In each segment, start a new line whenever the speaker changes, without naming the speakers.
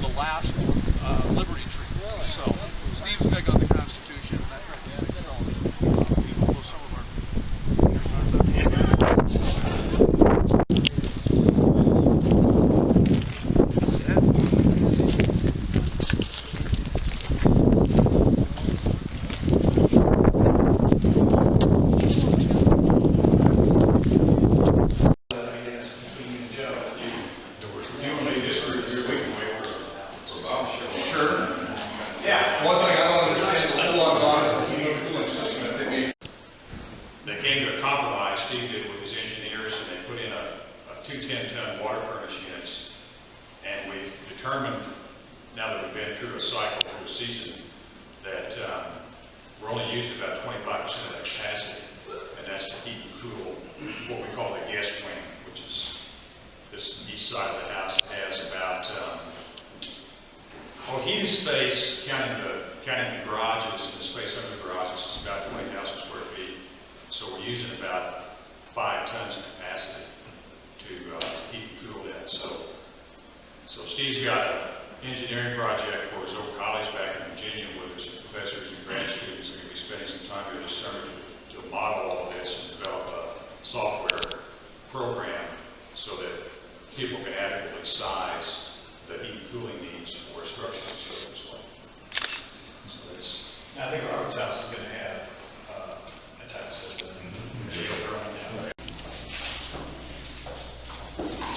the
last uh, Liberty Tree. So Steve's big on the
Constitution. Compromise, Steve did with his engineers, and they put in a, a two ten-ton water furnace units. And we've determined, now that we've been through a cycle, through a season, that, um, we're only using about twenty-five percent of that capacity. And that's to heat and cool what we call the guest wing, which is this east side of the house has about, um, well, heated space, counting the, counting the garages, and the space under the garages, is about twenty thousand square feet. So we're using about five tons of capacity to, uh, heat and cool that, so. So Steve's got an engineering project for his old college back in Virginia with his professors and grad students. They're gonna be spending some time here this summer to, to model all this and develop a software program so that people can adequately size the heat and cooling needs for structures structure and service like. So that's,
I think Robert's house is gonna have, uh, a type of system.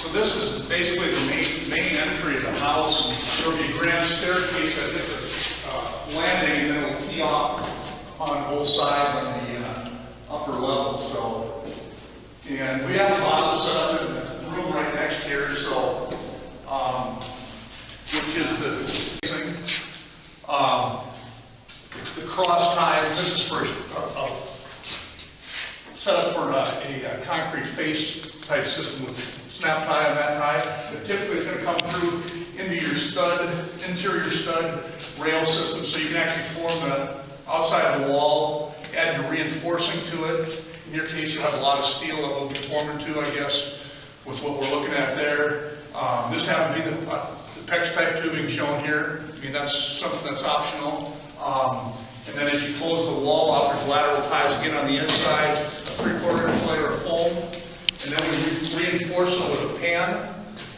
So this is basically the main, main entry of the house. There'll be a grand staircase that hits a uh, landing, and then it'll key off on both sides on the uh, upper level, so. And we have a bottle set up in the room right next here, so, um, which is the thing. Um, the cross ties, this is for a, a set up for uh, a, a concrete face type system with snap tie on that tie. But typically it's gonna come through into your stud, interior stud rail system, so you can actually form the outside of the wall, add your reinforcing to it. In your case, you'll have a lot of steel that will be formed into, I guess, with what we're looking at there. Um, this happens to be the, uh, the PEX type tubing shown here. I mean, that's something that's optional. Um, and then as you close the wall off, there's lateral ties again on the inside, three-quarter inch layer of foam. And then we reinforce it with a pan.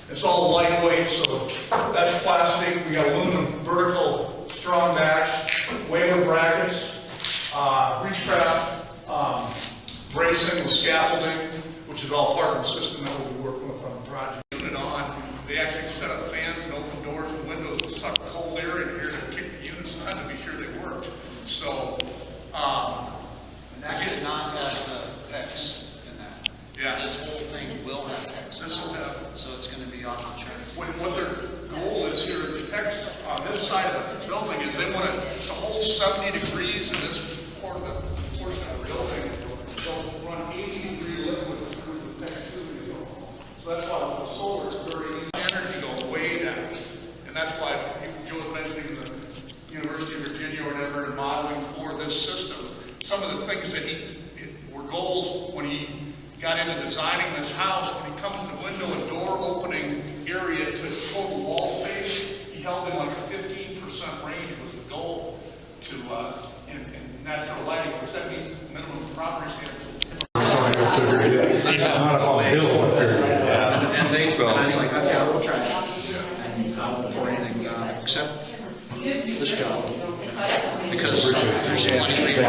It's all lightweight, so that's plastic. We got aluminum vertical strong backs, waler brackets, uh, reach trap, um, bracing with scaffolding, which is all part of the system that we'll be working with on the project. Unit on, they actually set up fans and open doors and windows to suck cold air in here to kick the units on to be sure they worked. So, 70 degrees in this portion of the building, they'll run 80 degree liquid through the connectivity. So that's why the solar is very easy. Energy go way down. And that's why Joe was mentioning the University of Virginia or whatever and modeling for this system. Some of the things that he were goals when he got into designing this house, when he comes to window and door opening area to total wall space, he held in like a 15% range was the goal to, uh, in, in natural lighting, which that means minimum property standards.
Not up on the hill up there.
And they, and I was like, okay, I will try it. And I won't pour anything, uh, except this job. Because there's plenty of.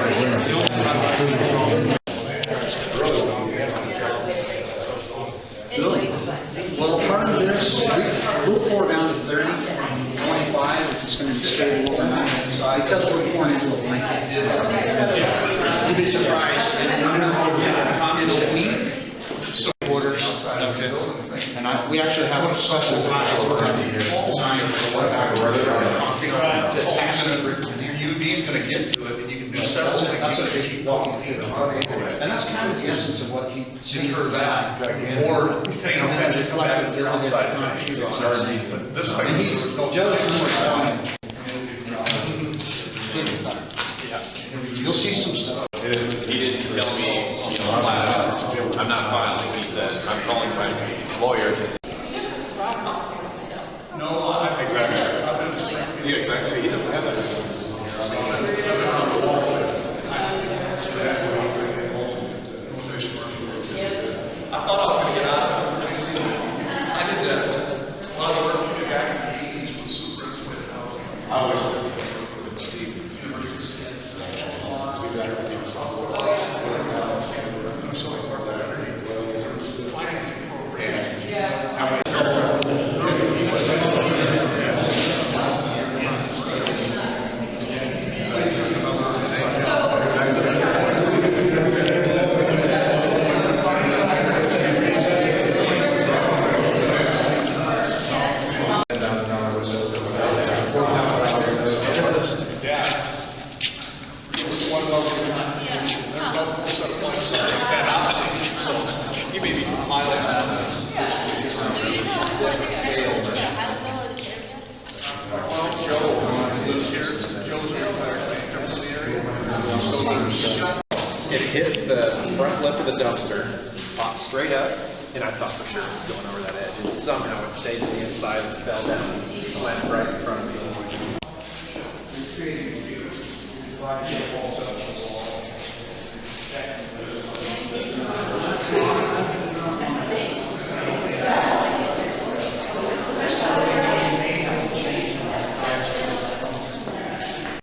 Well, part of this, we- we'll pour down to 30, 25, if it's gonna be stable overnight, because we're pouring into a blanket. You'd be surprised, and I'm not gonna get it in a week, quarters. And I, we actually have a special ties we're gonna design for what concrete to attach to the
UV's gonna get to it, and you can do several things.
That's what they keep walking through. And that's kind of the essence of what he.
Deter that, or depending on how you come back with your outside finish. But This thing.
And he's,
there's no-
Joe's more You'll see some stuff.
He didn't tell me, you know, flat out, I'm not filing, he said, I'm calling my lawyer.
No, I, exactly. I've been-
Yeah, exactly, so he doesn't have that.
I thought I was gonna get out of it. I did that, a lot of work to get back in the eighties with superintendent housing. I always with Steve. So important that everything, financing programs. One level at a time. There's no full set of plans like that house, so you may be a mile and a half. Well, Joe lives here, Joe's here, there, comes to the area.
It hit the front lip of the dumpster, popped straight up, and I thought for sure it was going over that edge. And somehow it stayed to the inside and fell down, and landed right in front of me.